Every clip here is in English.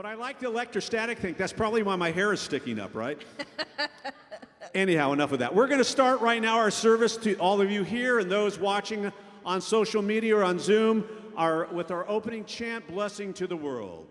But I like the electrostatic thing. That's probably why my hair is sticking up, right? Anyhow, enough of that. We're going to start right now our service to all of you here and those watching on social media or on Zoom our, with our opening chant, Blessing to the World.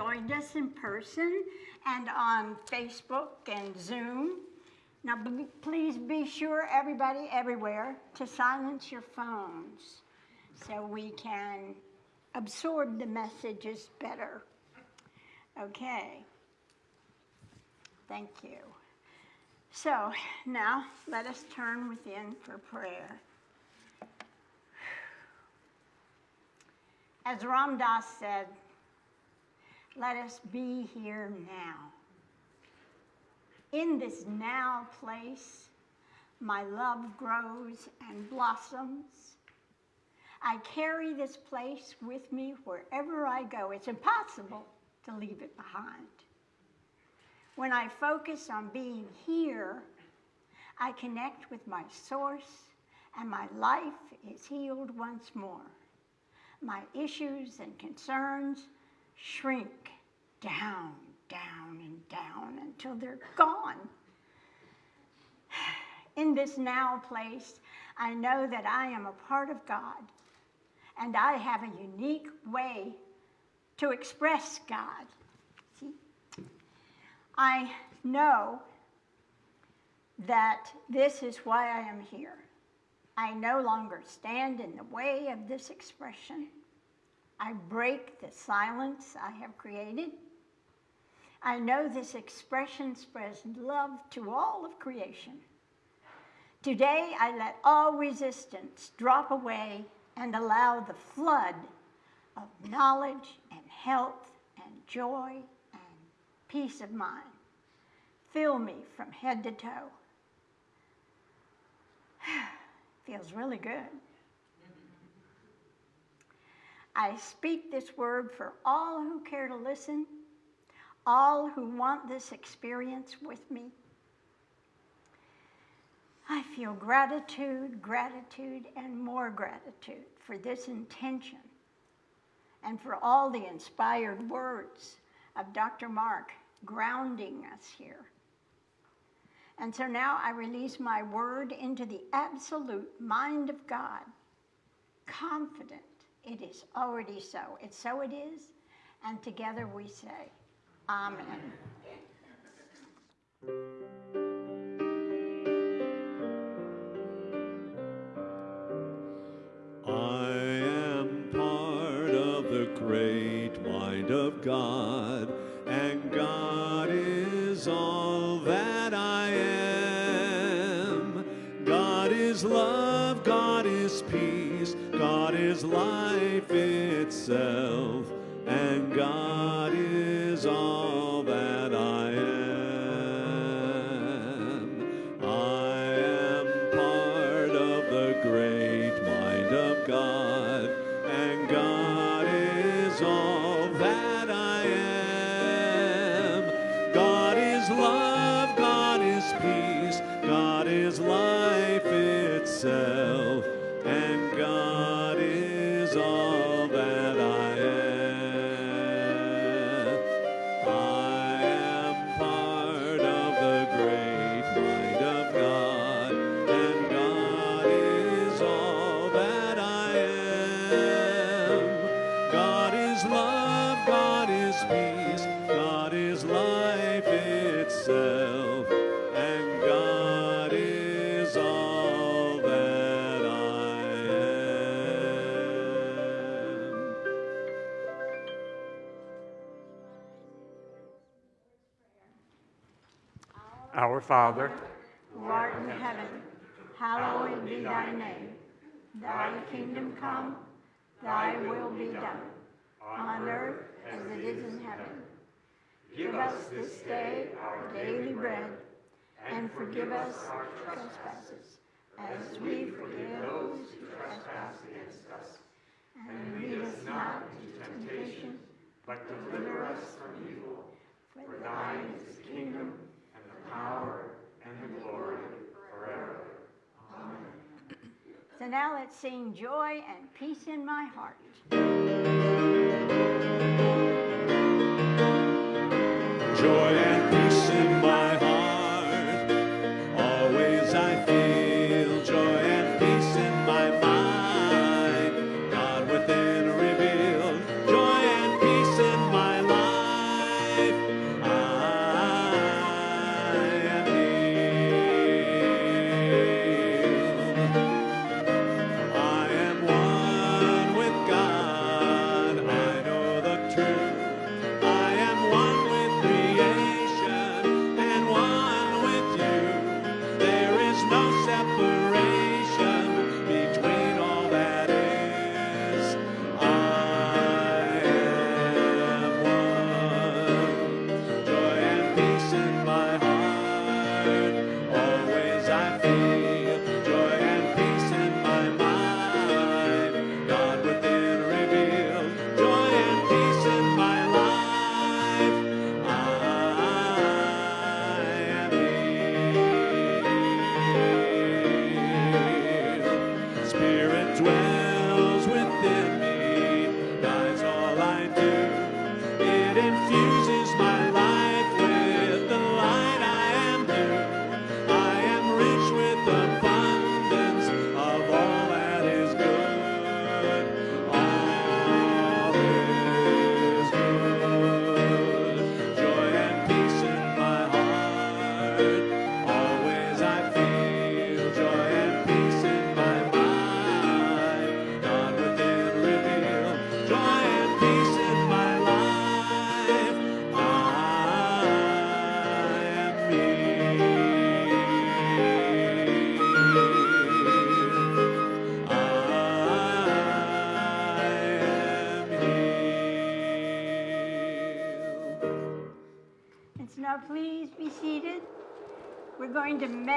Joined us in person and on Facebook and Zoom. Now, please be sure, everybody everywhere, to silence your phones so we can absorb the messages better. Okay. Thank you. So now let us turn within for prayer. As Ram Dass said, let us be here now. In this now place, my love grows and blossoms. I carry this place with me wherever I go. It's impossible to leave it behind. When I focus on being here, I connect with my source, and my life is healed once more my issues and concerns shrink down, down, and down until they're gone. In this now place, I know that I am a part of God and I have a unique way to express God. See? I know that this is why I am here. I no longer stand in the way of this expression. I break the silence I have created. I know this expression spreads love to all of creation. Today, I let all resistance drop away and allow the flood of knowledge and health and joy and peace of mind fill me from head to toe. Feels really good. I speak this word for all who care to listen, all who want this experience with me. I feel gratitude, gratitude, and more gratitude for this intention and for all the inspired words of Dr. Mark grounding us here. And so now I release my word into the absolute mind of God, confident it is already so. It's so it is, and together we say, Amen. I am part of the great mind of God, and God is all that I am. God is love, God is peace, God is life itself, Father, who art in heaven, hallowed be thy name. Thy kingdom come, thy will be done, on earth as it is in heaven. Give us this day our daily bread, and forgive us our trespasses, as we forgive those who trespass against us. And lead us not into temptation, but deliver us from evil. For thine is the kingdom, power, and the glory forever. Amen. So now let's sing joy and peace in my heart. Joy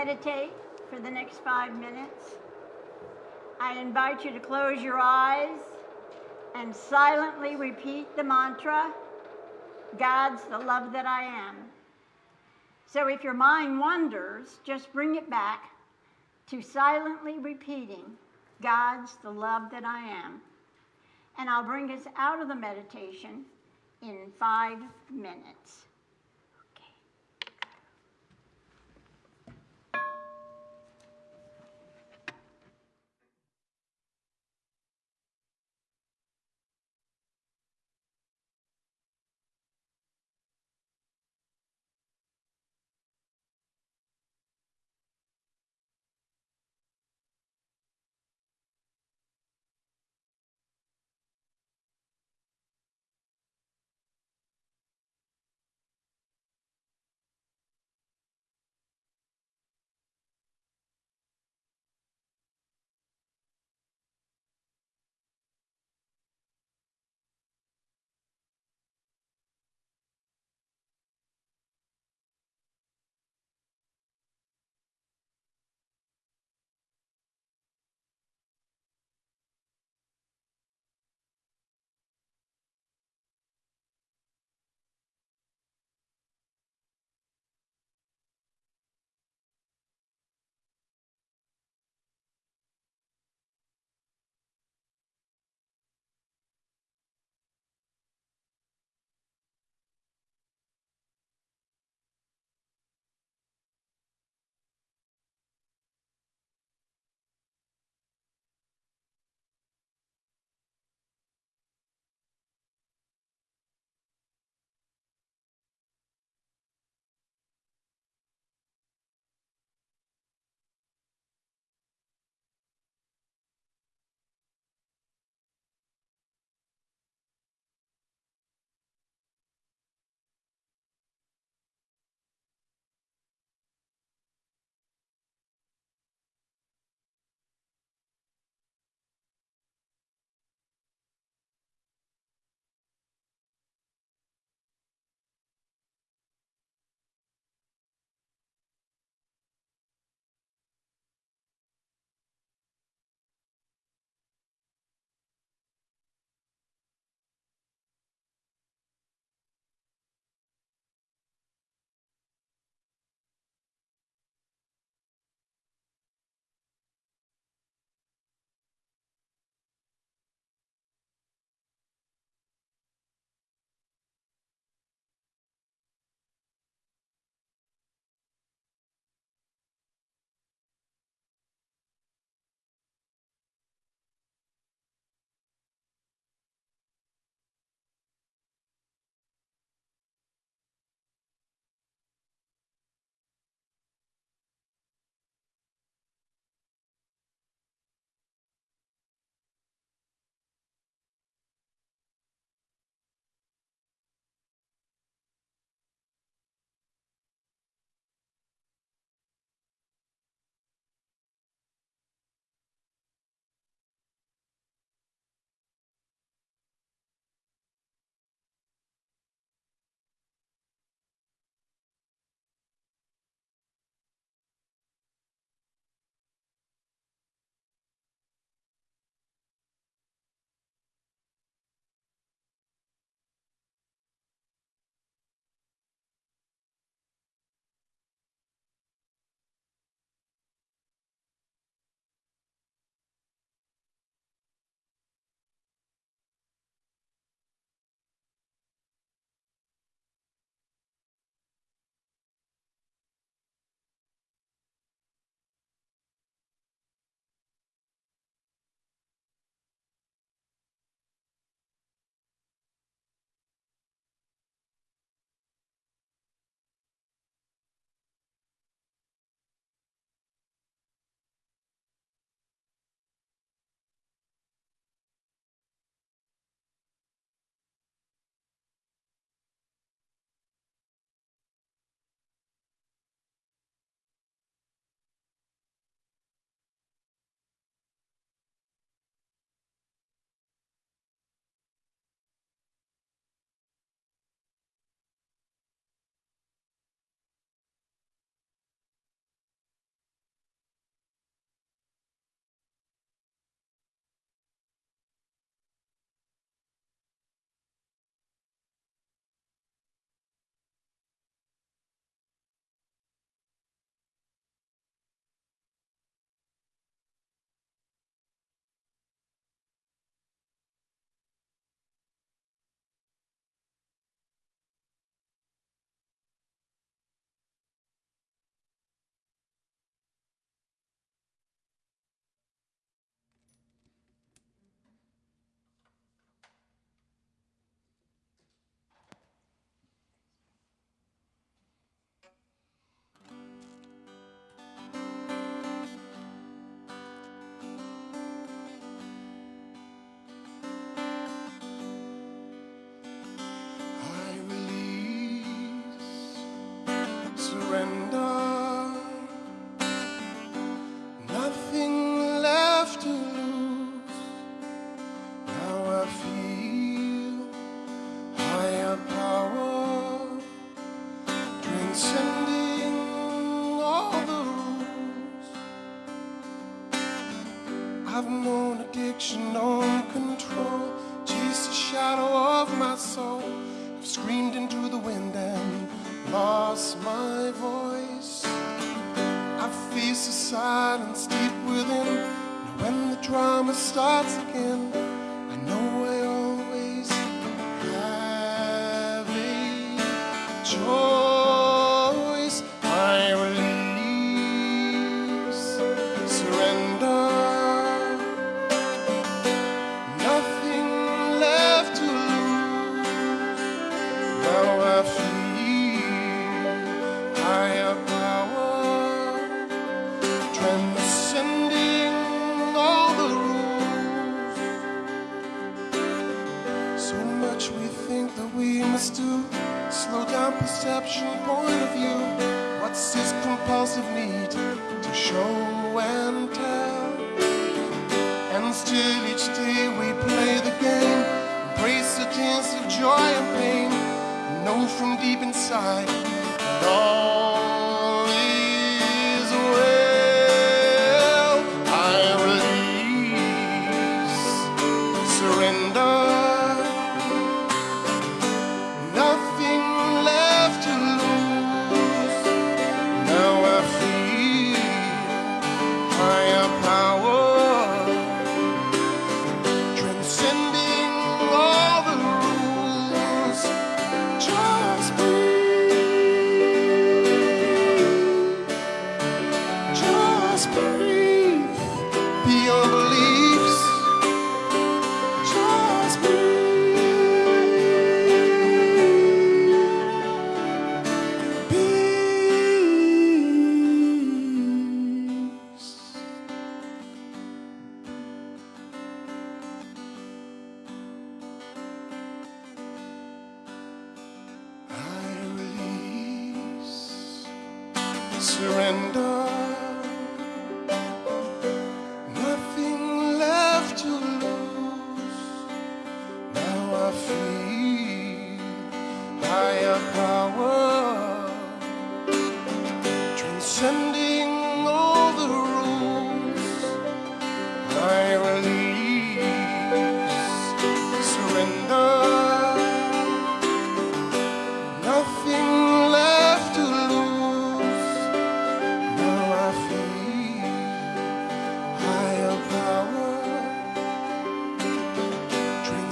meditate for the next five minutes. I invite you to close your eyes and silently repeat the mantra God's the love that I am. So if your mind wanders, just bring it back to silently repeating God's the love that I am. And I'll bring us out of the meditation in five minutes.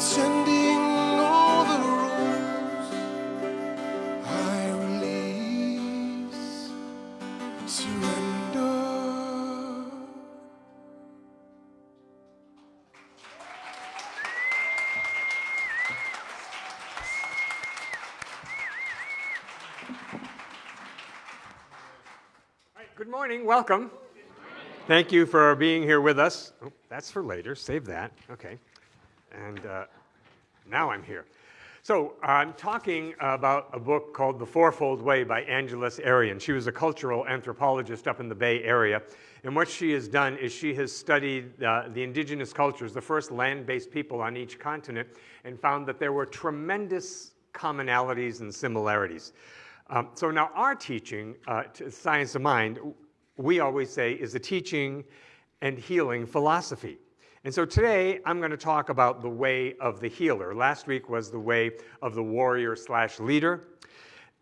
Transcending all the rules. I release, surrender. All right, Good morning, welcome. Thank you for being here with us. Oh, that's for later, save that, okay. And uh, now I'm here. So I'm talking about a book called The Fourfold Way by Angeles Arrien. She was a cultural anthropologist up in the Bay Area. And what she has done is she has studied uh, the indigenous cultures, the first land-based people on each continent, and found that there were tremendous commonalities and similarities. Um, so now our teaching, uh, Science of Mind, we always say is a teaching and healing philosophy. And so today I'm going to talk about the way of the healer. Last week was the way of the warrior slash leader.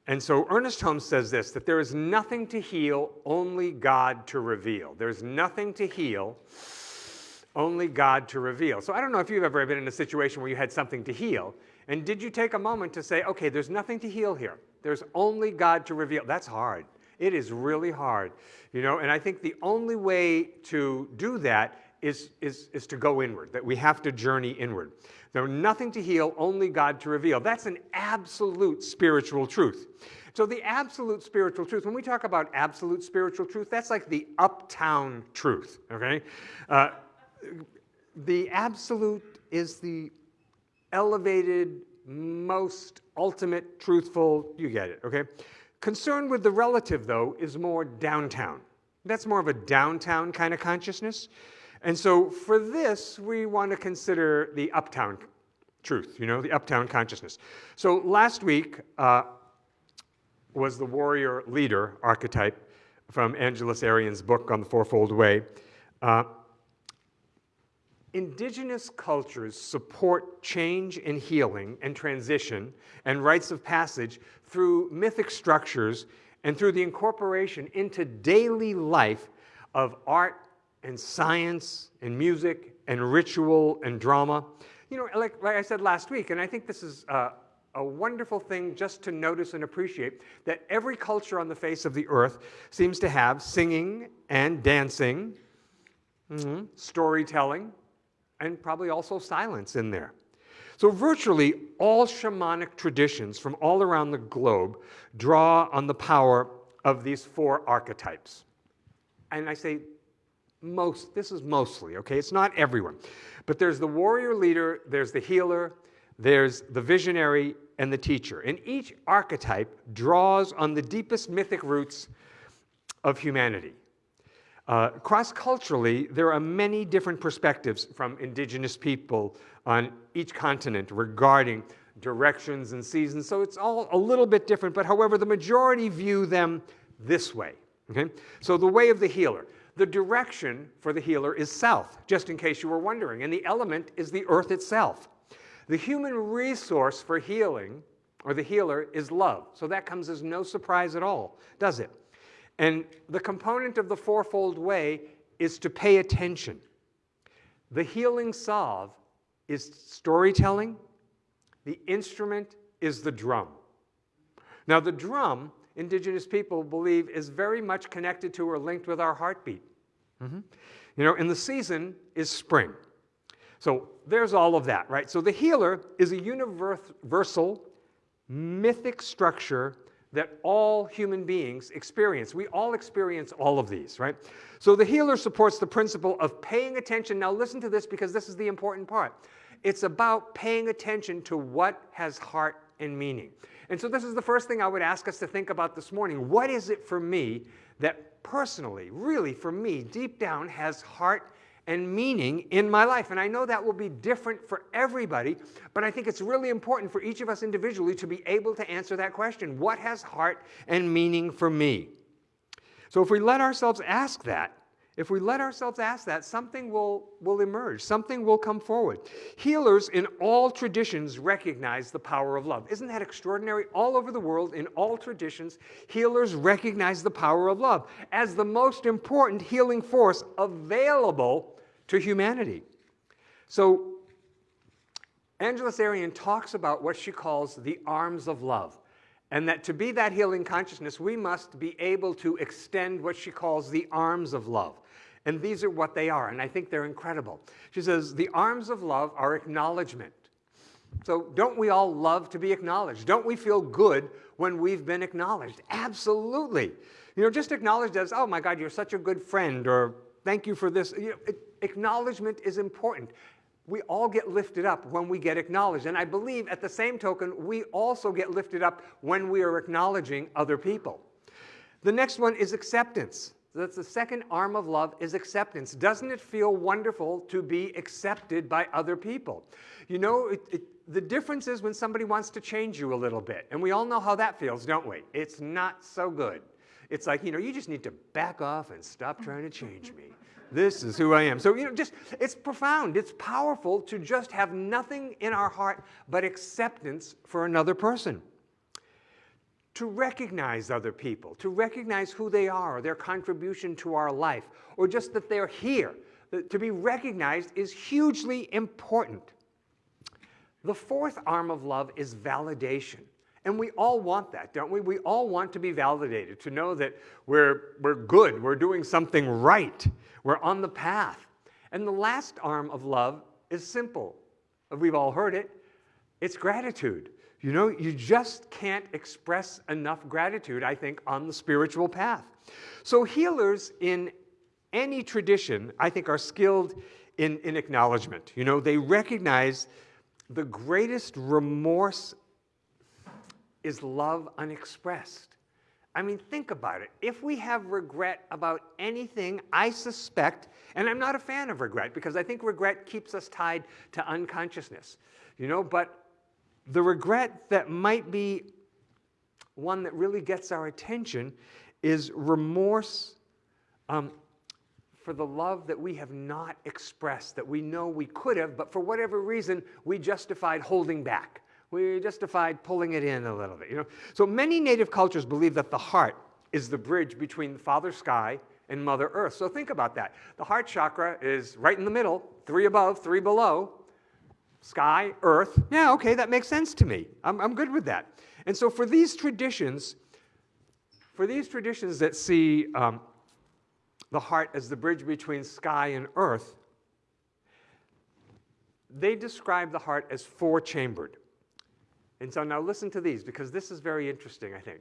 And so Ernest Holmes says this, that there is nothing to heal, only God to reveal. There's nothing to heal, only God to reveal. So I don't know if you've ever been in a situation where you had something to heal, and did you take a moment to say, okay, there's nothing to heal here. There's only God to reveal. That's hard. It is really hard. You know, and I think the only way to do that is, is, is to go inward, that we have to journey inward. There's nothing to heal, only God to reveal. That's an absolute spiritual truth. So the absolute spiritual truth, when we talk about absolute spiritual truth, that's like the uptown truth, okay? Uh, the absolute is the elevated, most ultimate, truthful, you get it, okay? Concern with the relative, though, is more downtown. That's more of a downtown kind of consciousness. And so for this, we want to consider the uptown truth, you know, the uptown consciousness. So last week uh, was the warrior leader archetype from Angeles Arrien's book on the Fourfold Way. Uh, indigenous cultures support change and healing and transition and rites of passage through mythic structures and through the incorporation into daily life of art and science and music and ritual and drama. You know, like, like I said last week, and I think this is uh, a wonderful thing just to notice and appreciate that every culture on the face of the earth seems to have singing and dancing, mm-hmm, storytelling, and probably also silence in there. So, virtually all shamanic traditions from all around the globe draw on the power of these four archetypes. And I say most, this is mostly, okay? It's not everyone. But there's the warrior leader, there's the healer, there's the visionary, and the teacher. And each archetype draws on the deepest mythic roots of humanity. Uh, Cross culturally, there are many different perspectives from indigenous people on each continent regarding directions and seasons. So it's all a little bit different, but however, the majority view them this way. Okay? So the way of the healer. The direction for the healer is south, just in case you were wondering, and the element is the earth itself. The human resource for healing, or the healer, is love. So that comes as no surprise at all, does it? And the component of the fourfold way is to pay attention. The healing salve is storytelling, the instrument is the drum. Now, the drum, indigenous people believe, is very much connected to or linked with our heartbeat. Mm-hmm. You know, and the season is spring. So there's all of that, right? So the healer is a universal mythic structure that all human beings experience. We all experience all of these, right? So the healer supports the principle of paying attention. Now, listen to this because this is the important part. It's about paying attention to what has heart and meaning. And so, this is the first thing I would ask us to think about this morning. What is it for me that personally, really for me, deep down has heart and meaning in my life. And I know that will be different for everybody, but I think it's really important for each of us individually to be able to answer that question What has heart and meaning for me? So if we let ourselves ask that, if we let ourselves ask that, something will, will emerge, something will come forward. Healers in all traditions recognize the power of love. Isn't that extraordinary? All over the world, in all traditions, healers recognize the power of love as the most important healing force available to humanity. So Angeles Arrien talks about what she calls the arms of love. And that to be that healing consciousness, we must be able to extend what she calls the arms of love. And these are what they are, and I think they're incredible. She says, The arms of love are acknowledgement. So, don't we all love to be acknowledged? Don't we feel good when we've been acknowledged? Absolutely. You know, just acknowledged as, oh my God, you're such a good friend, or thank you for this. You know, acknowledgement is important. We all get lifted up when we get acknowledged. And I believe at the same token, we also get lifted up when we are acknowledging other people. The next one is acceptance. That's the second arm of love is acceptance. Doesn't it feel wonderful to be accepted by other people? You know, it, it, the difference is when somebody wants to change you a little bit. And we all know how that feels, don't we? It's not so good. It's like, you know, you just need to back off and stop trying to change me. This is who I am. So, you know, just, it's profound. It's powerful to just have nothing in our heart but acceptance for another person. To recognize other people, to recognize who they are, their contribution to our life, or just that they're here. To be recognized is hugely important. The fourth arm of love is validation. And we all want that, don't we? We all want to be validated, to know that we're, we're good, we're doing something right, we're on the path. And the last arm of love is simple. We've all heard it it's gratitude. You know, you just can't express enough gratitude, I think, on the spiritual path. So, healers in any tradition, I think, are skilled in, in acknowledgement. You know, they recognize the greatest remorse is love unexpressed. I mean, think about it. If we have regret about anything, I suspect, and I'm not a fan of regret because I think regret keeps us tied to unconsciousness, you know, but the regret that might be one that really gets our attention is remorse um, for the love that we have not expressed, that we know we could have, but for whatever reason, we justified holding back. We justified pulling it in a little bit. You know? So many native cultures believe that the heart is the bridge between Father Sky and Mother Earth. So think about that. The heart chakra is right in the middle, three above, three below. Sky, Earth. Yeah, okay, that makes sense to me. I'm, I'm good with that. And so for these traditions, for these traditions that see um, the heart as the bridge between sky and earth, they describe the heart as four chambered. And so now listen to these because this is very interesting, I think.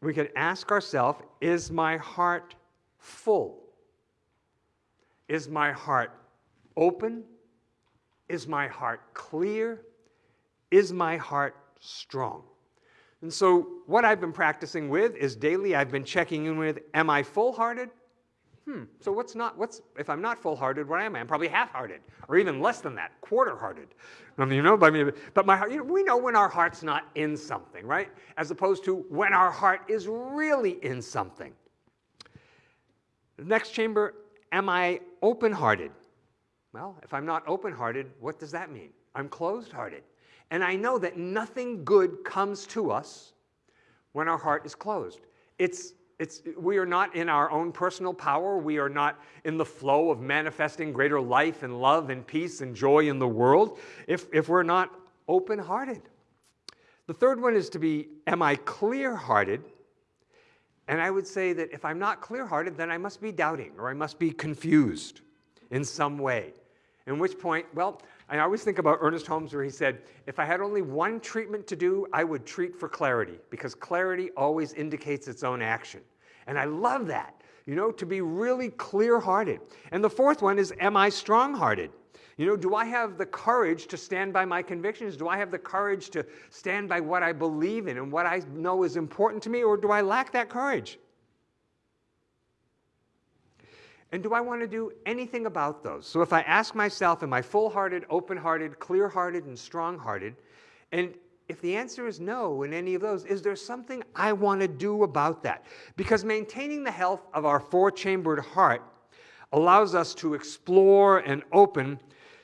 We can ask ourselves Is my heart full? Is my heart open? Is my heart clear? Is my heart strong? And so, what I've been practicing with is daily I've been checking in with Am I full hearted? Hmm, so what's not, what's, if I'm not full hearted, what am I? I'm probably half hearted, or even less than that, quarter hearted. I mean, you know, but, my heart, you know, we know when our heart's not in something, right? As opposed to when our heart is really in something. The next chamber, am I open hearted? Well, if I'm not open hearted, what does that mean? I'm closed hearted. And I know that nothing good comes to us when our heart is closed. It's it's, we are not in our own personal power. We are not in the flow of manifesting greater life and love and peace and joy in the world if, if we're not open hearted. The third one is to be, am I clear hearted? And I would say that if I'm not clear hearted, then I must be doubting or I must be confused in some way. In which point, well, I always think about Ernest Holmes where he said, if I had only one treatment to do, I would treat for clarity because clarity always indicates its own action. And I love that, you know, to be really clear hearted. And the fourth one is, am I strong hearted? You know, do I have the courage to stand by my convictions? Do I have the courage to stand by what I believe in and what I know is important to me, or do I lack that courage? And do I want to do anything about those? So if I ask myself, am I full hearted, open hearted, clear hearted, and strong hearted? And if the answer is no in any of those, is there something I want to do about that? Because maintaining the health of our four chambered heart allows us to explore and open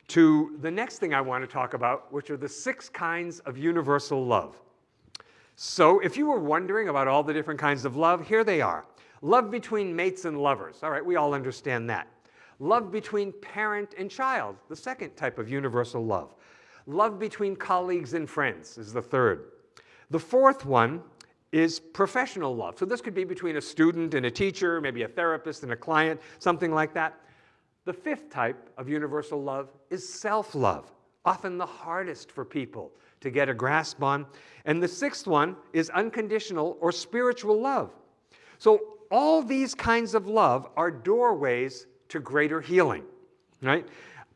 to the next thing I want to talk about, which are the six kinds of universal love. So if you were wondering about all the different kinds of love, here they are. Love between mates and lovers. All right, we all understand that. Love between parent and child, the second type of universal love. Love between colleagues and friends is the third. The fourth one is professional love. So this could be between a student and a teacher, maybe a therapist and a client, something like that. The fifth type of universal love is self-love, often the hardest for people to get a grasp on. And the sixth one is unconditional or spiritual love. So all these kinds of love are doorways to greater healing, right?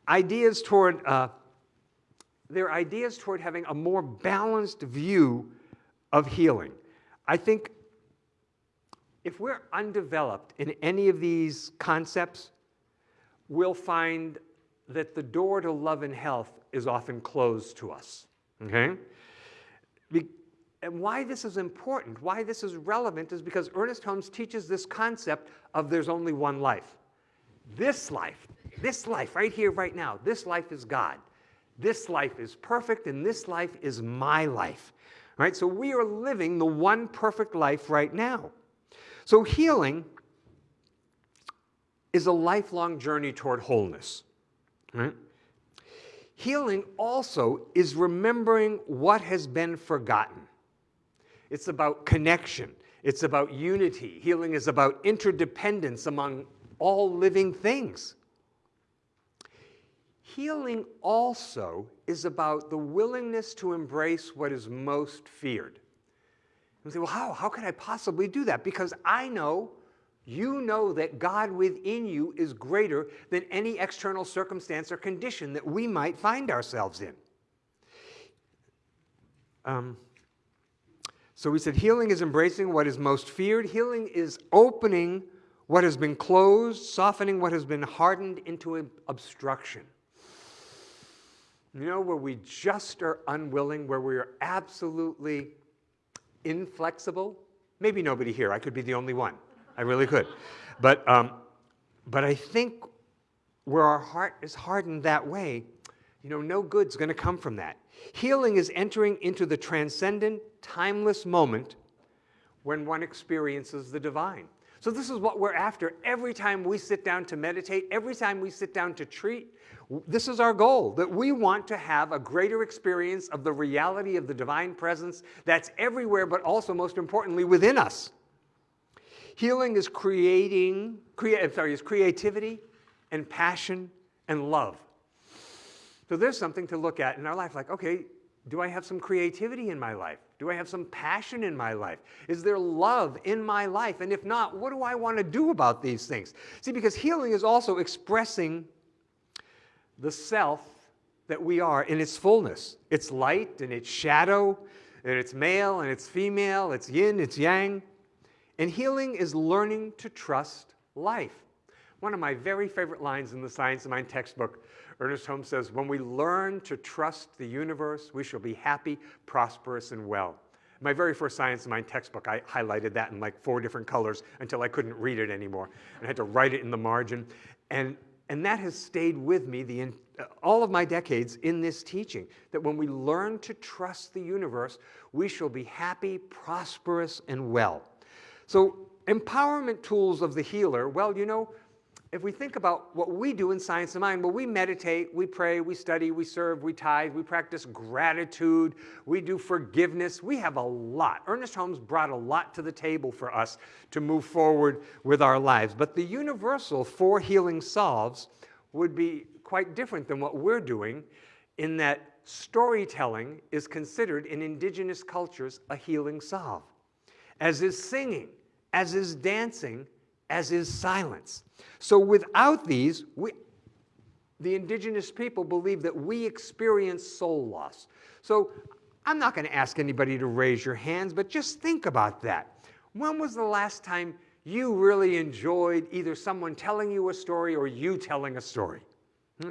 Ideas toward, uh, they're ideas toward having a more balanced view of healing. I think if we're undeveloped in any of these concepts, we'll find that the door to love and health is often closed to us, okay? Be and why this is important, why this is relevant, is because Ernest Holmes teaches this concept of there's only one life. This life, this life right here, right now, this life is God. This life is perfect, and this life is my life. Right? So we are living the one perfect life right now. So healing is a lifelong journey toward wholeness. Right? Healing also is remembering what has been forgotten. It's about connection. It's about unity. Healing is about interdependence among all living things. Healing also is about the willingness to embrace what is most feared. You say, well, how? How can I possibly do that? Because I know, you know that God within you is greater than any external circumstance or condition that we might find ourselves in. Um, so we said healing is embracing what is most feared. Healing is opening what has been closed, softening what has been hardened into an obstruction. You know, where we just are unwilling, where we are absolutely inflexible. Maybe nobody here. I could be the only one. I really could. But um, but I think where our heart is hardened that way, you know, no good's going to come from that. Healing is entering into the transcendent, timeless moment when one experiences the divine. So this is what we're after every time we sit down to meditate, every time we sit down to treat. This is our goal, that we want to have a greater experience of the reality of the divine presence that's everywhere, but also, most importantly, within us. Healing is creating, crea I'm sorry, is creativity and passion and love. So there's something to look at in our life, like, okay, do I have some creativity in my life? Do I have some passion in my life? Is there love in my life? And if not, what do I want to do about these things? See, because healing is also expressing the self that we are in its fullness. It's light and it's shadow, and it's male and it's female, it's yin, it's yang. And healing is learning to trust life. One of my very favorite lines in the Science of Mind textbook Ernest Holmes says, when we learn to trust the universe, we shall be happy, prosperous, and well. My very first Science of Mind textbook, I highlighted that in like four different colors until I couldn't read it anymore. And I had to write it in the margin. And, and that has stayed with me the, uh, all of my decades in this teaching, that when we learn to trust the universe, we shall be happy, prosperous, and well. So empowerment tools of the healer, well, you know, if we think about what we do in Science of Mind, well, we meditate, we pray, we study, we serve, we tithe, we practice gratitude, we do forgiveness. We have a lot. Ernest Holmes brought a lot to the table for us to move forward with our lives. But the universal for healing salves would be quite different than what we're doing in that storytelling is considered in indigenous cultures a healing salve, as is singing, as is dancing, as is silence. So without these, we, the indigenous people believe that we experience soul loss. So I'm not going to ask anybody to raise your hands, but just think about that. When was the last time you really enjoyed either someone telling you a story or you telling a story? Hmm?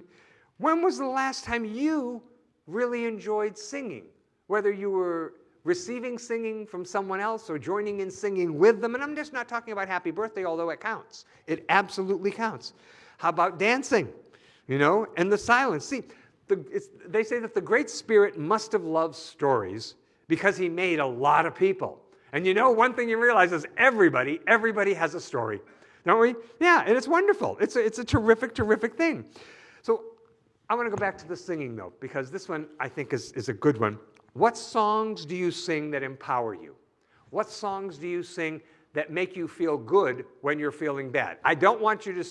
When was the last time you really enjoyed singing? Whether you were receiving singing from someone else or joining in singing with them. And I'm just not talking about happy birthday, although it counts. It absolutely counts. How about dancing? You know, and the silence. See, the, they say that the Great Spirit must have loved stories because he made a lot of people. And you know, one thing you realize is everybody, everybody has a story, don't we? Yeah, and it's wonderful. It's a, it's a terrific, terrific thing. So I want to go back to the singing though, because this one I think is, is a good one. What songs do you sing that empower you? What songs do you sing that make you feel good when you're feeling bad? I don't want you to,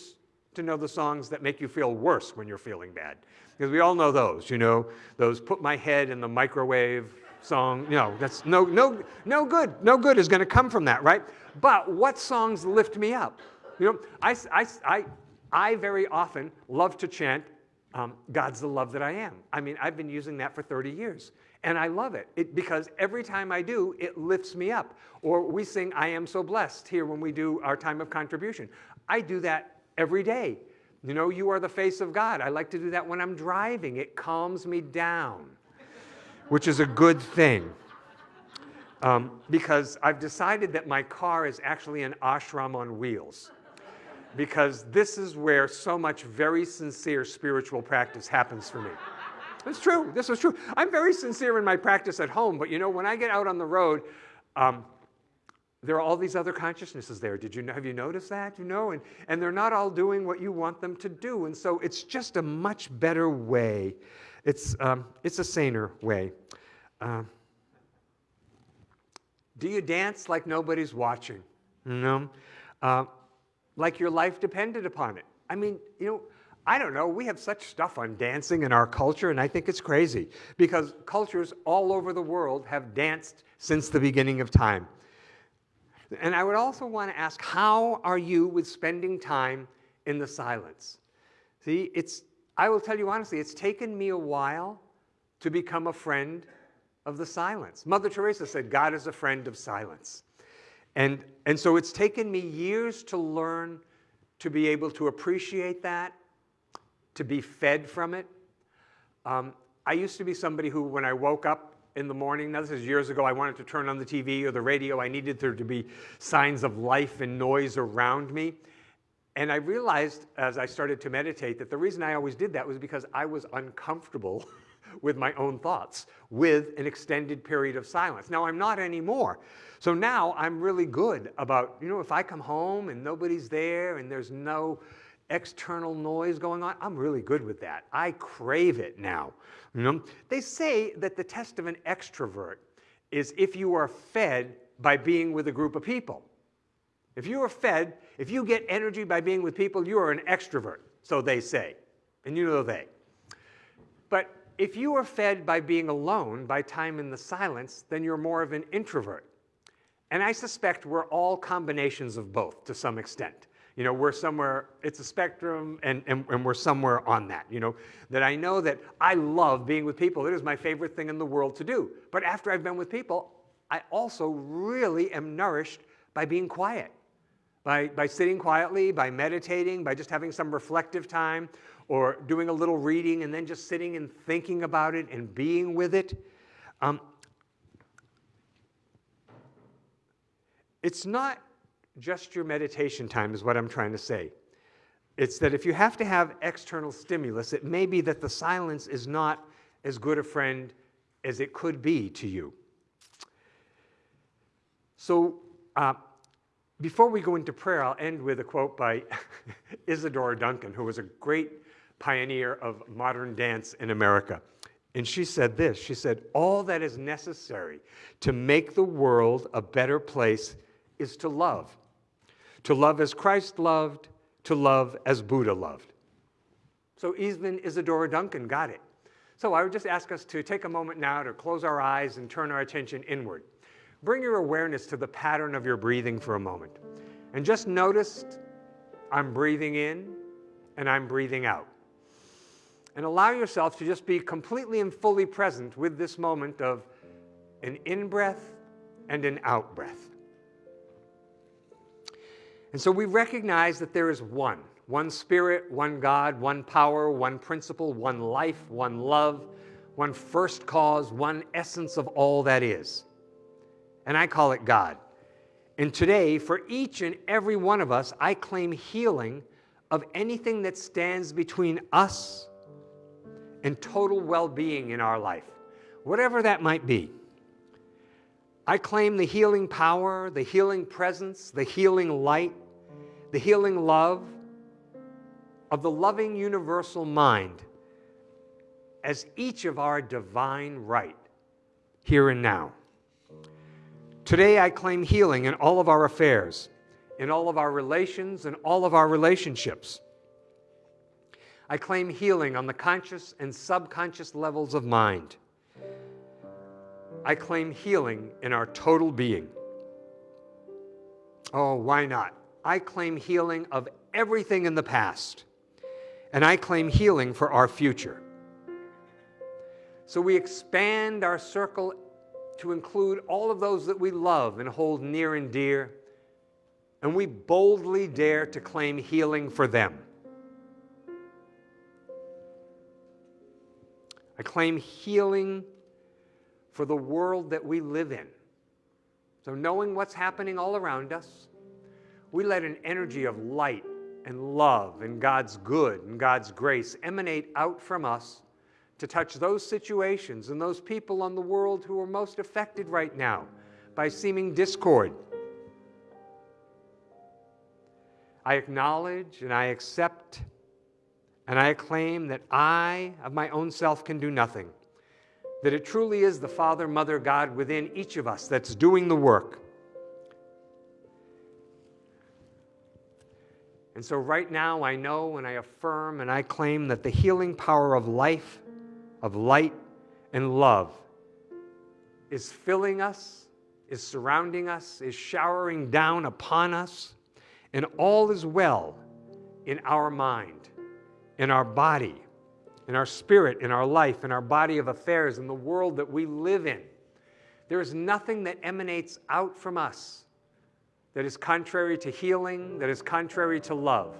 to know the songs that make you feel worse when you're feeling bad. Because we all know those, you know, those put my head in the microwave song. You know, that's no, no, no good. No good is going to come from that, right? But what songs lift me up? You know, I, I, I, I very often love to chant, um, God's the love that I am. I mean, I've been using that for 30 years. And I love it. it. because every time I do, it lifts me up. Or we sing, I am so blessed here when we do our time of contribution. I do that every day. You know, you are the face of God. I like to do that when I'm driving. It calms me down, which is a good thing. Um, because I've decided that my car is actually an ashram on wheels. Because this is where so much very sincere spiritual practice happens for me. It's true. This is true. I'm very sincere in my practice at home, but you know, when I get out on the road, um, there are all these other consciousnesses there. Did you know? have you noticed that? You know, and and they're not all doing what you want them to do, and so it's just a much better way. It's um, it's a saner way. Uh, do you dance like nobody's watching? You know, uh, like your life depended upon it. I mean, you know, I don't know, we have such stuff on dancing in our culture, and I think it's crazy because cultures all over the world have danced since the beginning of time. And I would also want to ask, how are you with spending time in the silence? See, it's, I will tell you honestly, it's taken me a while to become a friend of the silence. Mother Teresa said, God is a friend of silence. And, and so it's taken me years to learn to be able to appreciate that to be fed from it. Um, I used to be somebody who, when I woke up in the morning, now this is years ago, I wanted to turn on the TV or the radio. I needed there to be signs of life and noise around me. And I realized as I started to meditate that the reason I always did that was because I was uncomfortable with my own thoughts with an extended period of silence. Now I'm not anymore. So now I'm really good about, you know, if I come home and nobody's there and there's no external noise going on, I'm really good with that. I crave it now. You know? They say that the test of an extrovert is if you are fed by being with a group of people. If you are fed, if you get energy by being with people, you are an extrovert, so they say. And you know they. But if you are fed by being alone, by time in the silence, then you're more of an introvert. And I suspect we're all combinations of both to some extent. You know, we're somewhere, it's a spectrum, and, and, and, we're somewhere on that. You know, that I know that I love being with people. It is my favorite thing in the world to do. But after I've been with people, I also really am nourished by being quiet, by, by sitting quietly, by meditating, by just having some reflective time, or doing a little reading and then just sitting and thinking about it and being with it. Um, it's not just your meditation time, is what I'm trying to say. It's that if you have to have external stimulus, it may be that the silence is not as good a friend as it could be to you. So, uh, before we go into prayer, I'll end with a quote by Isadora Duncan, who was a great pioneer of modern dance in America. And she said this She said, All that is necessary to make the world a better place is to love to love as Christ loved, to love as Buddha loved. So even Isadora Duncan got it. So I would just ask us to take a moment now to close our eyes and turn our attention inward. Bring your awareness to the pattern of your breathing for a moment. And just notice I'm breathing in and I'm breathing out. And allow yourself to just be completely and fully present with this moment of an in breath and an out breath. And so we recognize that there is one, one spirit, one God, one power, one principle, one life, one love, one first cause, one essence of all that is. And I call it God. And today, for each and every one of us, I claim healing of anything that stands between us and total well being in our life, whatever that might be. I claim the healing power, the healing presence, the healing light the healing love of the loving universal mind as each of our divine right here and now. Today, I claim healing in all of our affairs, in all of our relations, and all of our relationships. I claim healing on the conscious and subconscious levels of mind. I claim healing in our total being. Oh, why not? I claim healing of everything in the past, and I claim healing for our future. So we expand our circle to include all of those that we love and hold near and dear, and we boldly dare to claim healing for them. I claim healing for the world that we live in. So, knowing what's happening all around us, we let an energy of light and love and God's good and God's grace emanate out from us to touch those situations and those people on the world who are most affected right now by seeming discord. I acknowledge and I accept and I claim that I, of my own self, can do nothing. That it truly is the Father, Mother, God within each of us that's doing the work. And so, right now, I know and I affirm and I claim that the healing power of life, of light, and love is filling us, is surrounding us, is showering down upon us, and all is well in our mind, in our body, in our spirit, in our life, in our body of affairs, in the world that we live in. There is nothing that emanates out from us that is contrary to healing, that is contrary to love.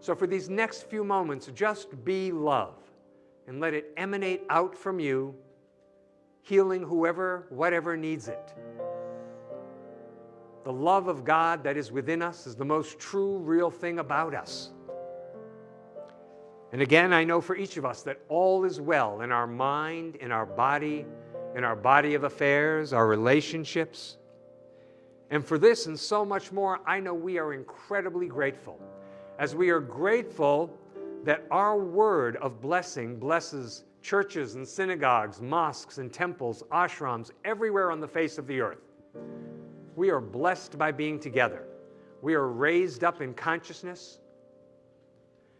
So, for these next few moments, just be love and let it emanate out from you, healing whoever, whatever needs it. the love of God that is within us is the most true, real thing about us. And again, I know for each of us that all is well in our mind, in our body, in our body of affairs, our relationships. And for this and so much more, I know we are incredibly grateful. As we are grateful that our word of blessing blesses churches and synagogues, mosques and temples, ashrams, everywhere on the face of the earth. We are blessed by being together. We are raised up in consciousness.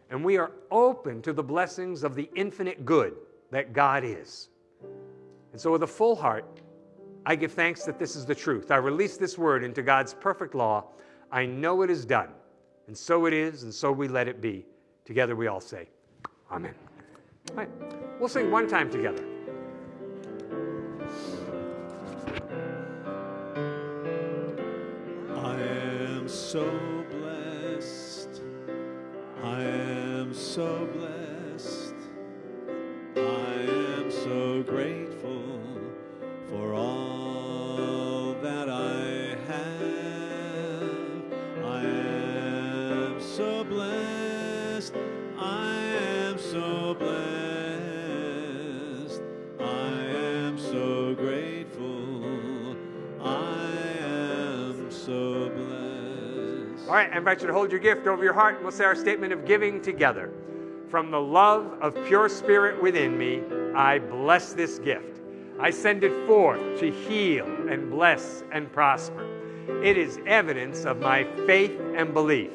And we are open to the blessings of the infinite good that God is. And so, with a full heart, I give thanks that this is the truth. I release this word into God's perfect law. I know it is done. And so it is, and so we let it be. Together we all say, Amen. All right. We'll sing one time together. I am so blessed. I am so blessed. I am so grateful for all All right, I invite you to hold your gift over your heart and we'll say our statement of giving together. From the love of pure spirit within me, I bless this gift. I send it forth to heal and bless and prosper. It is evidence of my faith and belief.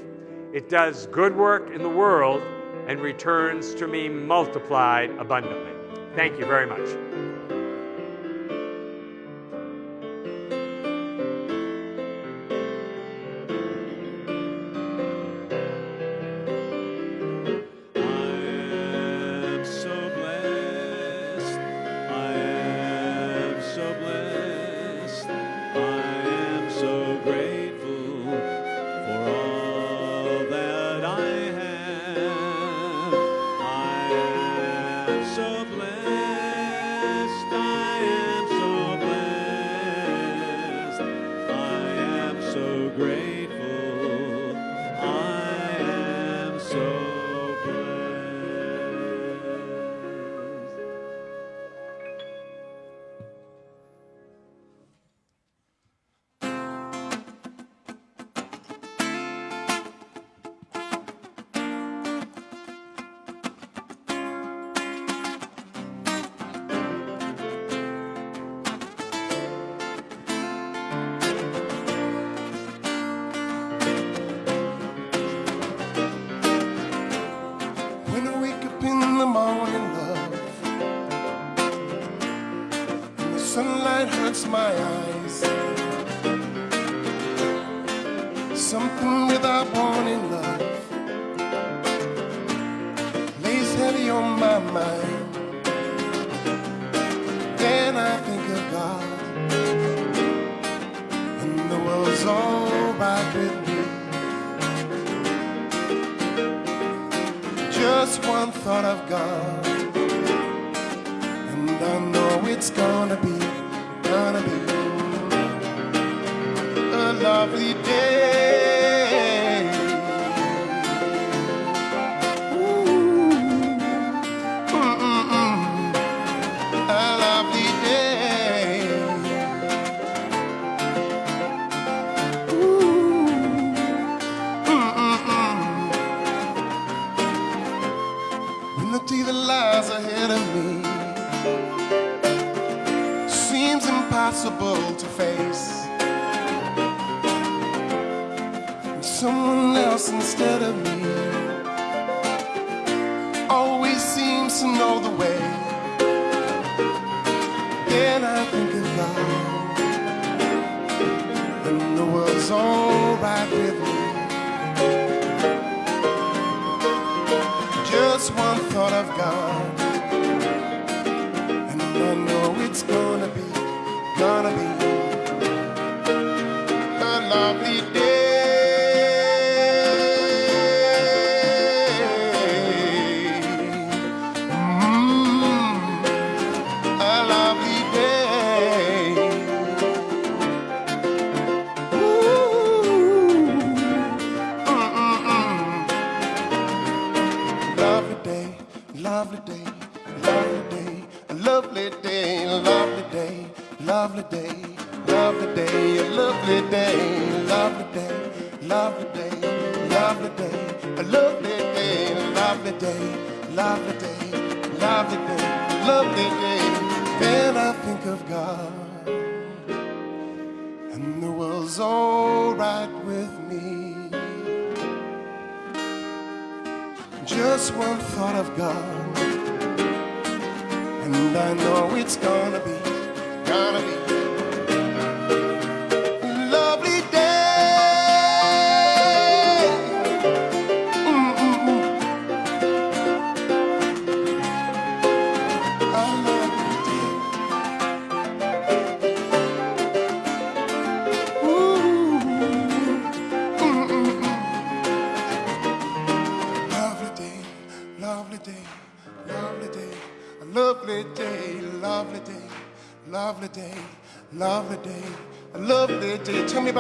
It does good work in the world and returns to me multiplied abundantly. Thank you very much.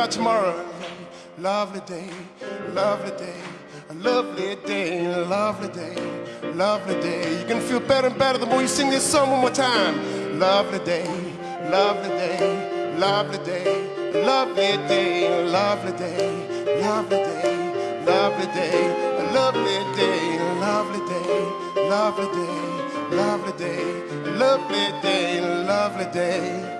About tomorrow. Lovely day, lovely day, a lovely day, lovely day, lovely day. You can feel better and better the more you sing this song one more time. Lovely day, lovely day, lovely day, lovely day, lovely day, lovely day lovely day, a lovely day, a lovely day, lovely day, lovely day, a lovely day, lovely day,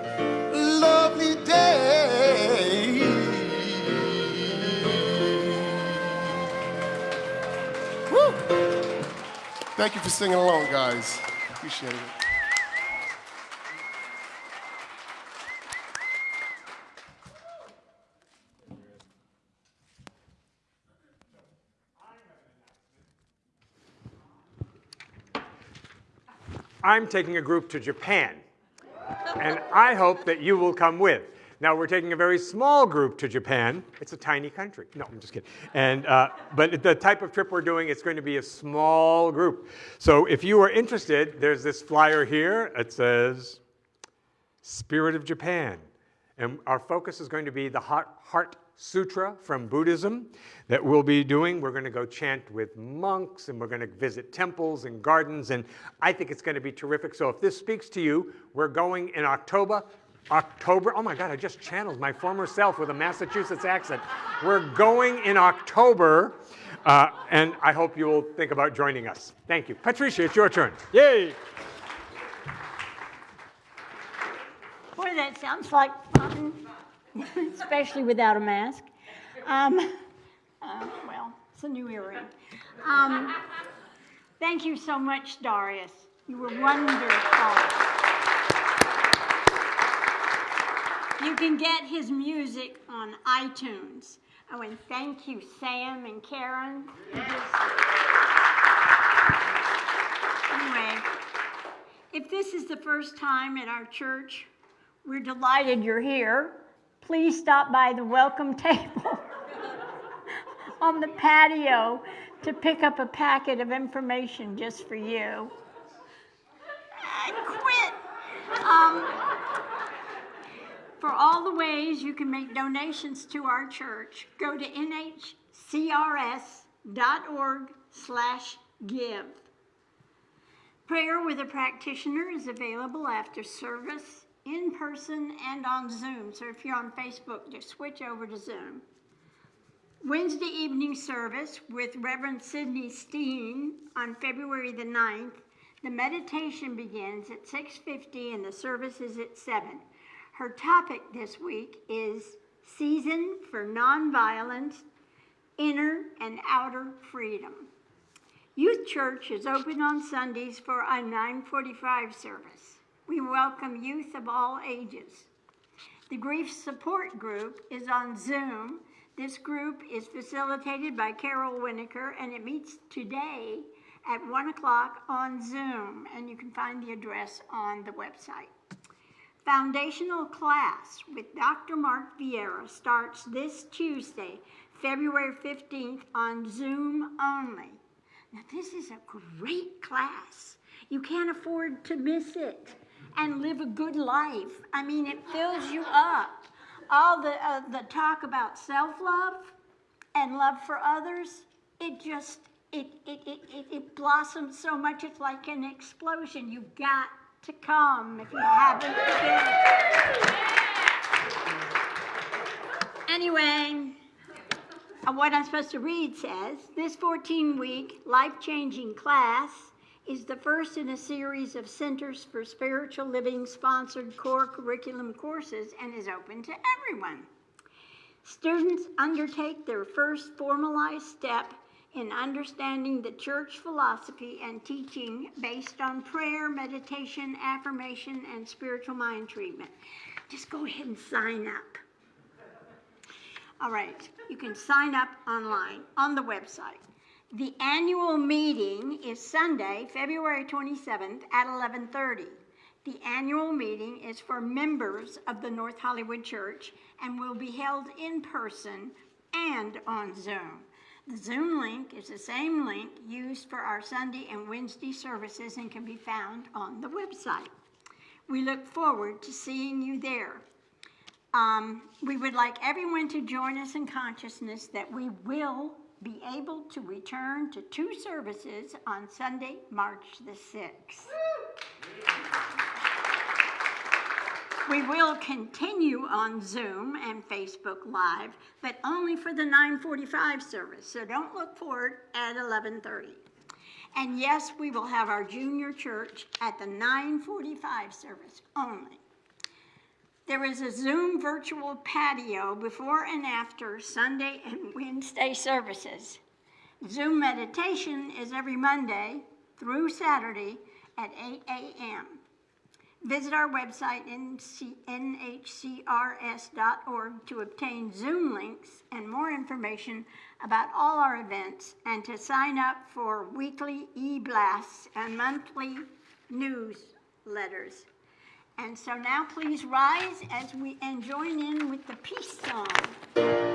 Thank you for singing along, guys. Appreciate it. I'm taking a group to Japan, and I hope that you will come with. Now, we're taking a very small group to Japan. It's a tiny country. No, I'm just kidding. And, uh, but the type of trip we're doing, it's going to be a small group. So if you are interested, there's this flyer here. It says, Spirit of Japan. And our focus is going to be the Heart, Heart Sutra from Buddhism that we'll be doing. We're going to go chant with monks and we're going to visit temples and gardens. And I think it's going to be terrific. So if this speaks to you, we're going in October. October, oh my God, I just channeled my former self with a Massachusetts accent. We're going in October, uh, and I hope you will think about joining us. Thank you. Patricia, it's your turn. Yay! Boy, that sounds like fun, especially without a mask. Um, uh, well, it's a new earring. Um, thank you so much, Darius. You were wonderful. You can get his music on iTunes. Oh, and thank you, Sam and Karen. Anyway, if this is the first time at our church, we're delighted you're here. Please stop by the welcome table on the patio to pick up a packet of information just for you. I quit. Um, for all the ways you can make donations to our church, go to nhcrs.org slash give. Prayer with a practitioner is available after service, in person, and on Zoom. So if you're on Facebook, just switch over to Zoom. Wednesday evening service with Reverend Sidney Steen on February the 9th. The meditation begins at 6:50 and the service is at 7. Her topic this week is Season for Nonviolence, Inner and Outer Freedom. Youth Church is open on Sundays for a 945 service. We welcome youth of all ages. The Grief Support Group is on Zoom. This group is facilitated by Carol Winokur and it meets today at 1 o'clock on Zoom. And you can find the address on the website. Foundational class with Dr. Mark Vieira starts this Tuesday, February 15th on Zoom only. Now, this is a great class. You can't afford to miss it and live a good life. I mean, it fills you up. All the, uh, the talk about self love and love for others, it just, it, it, it, it, it blossoms so much, it's like an explosion. You've got to come if you haven't been. Anyway, uh, what I'm supposed to read says this 14 week life changing class is the first in a series of Centers for Spiritual Living sponsored core curriculum courses and is open to everyone. Students undertake their first formalized step in understanding the church philosophy and teaching based on prayer, meditation, affirmation, and spiritual mind treatment. Just go ahead and sign up. All right, you can sign up online on the website. The annual meeting is Sunday, February 27th at 11:30. The annual meeting is for members of the North Hollywood Church and will be held in person and on Zoom. The Zoom link is the same link used for our Sunday and Wednesday services and can be found on the website. We look forward to seeing you there. Um, we would like everyone to join us in consciousness that we will be able to return to two services on Sunday, March the 6th. We will continue on Zoom and Facebook Live, but only for the 945 service, so don't look for it at 1130. And yes, we will have our junior church at the 945 service only. There is a Zoom virtual patio before and after Sunday and Wednesday services. Zoom meditation is every Monday through Saturday at 8 a.m. Visit our website, nhcrs.org, to obtain Zoom links and more information about all our events and to sign up for weekly e-blasts and monthly newsletters. And so now please rise as we and join in with the peace song.